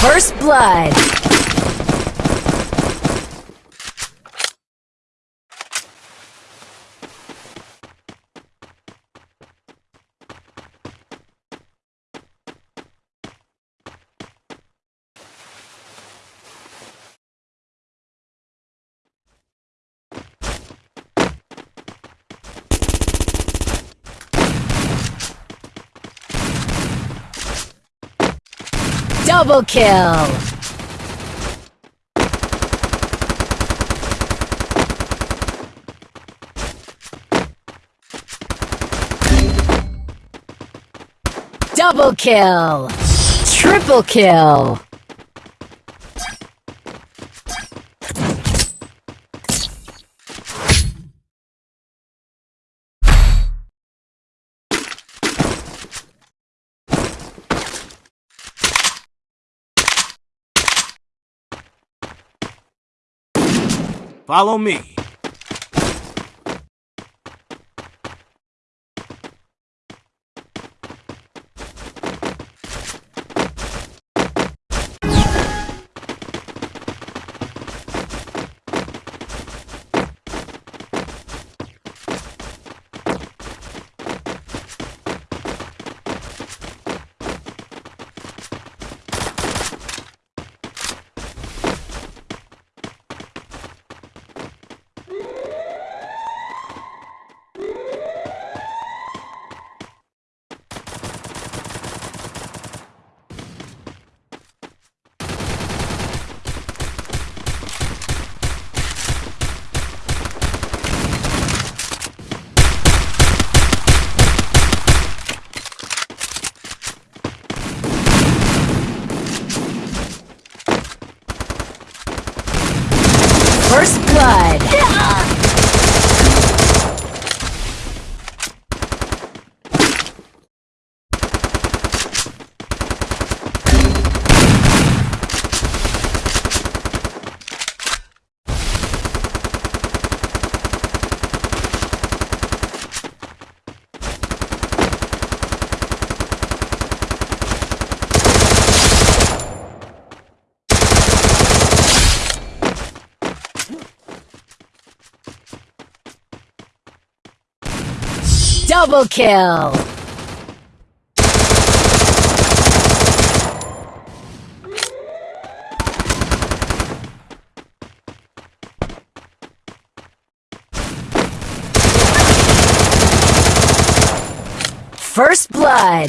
First blood. Double kill! Double kill! Triple kill! Follow me. First blood. Double kill! First blood!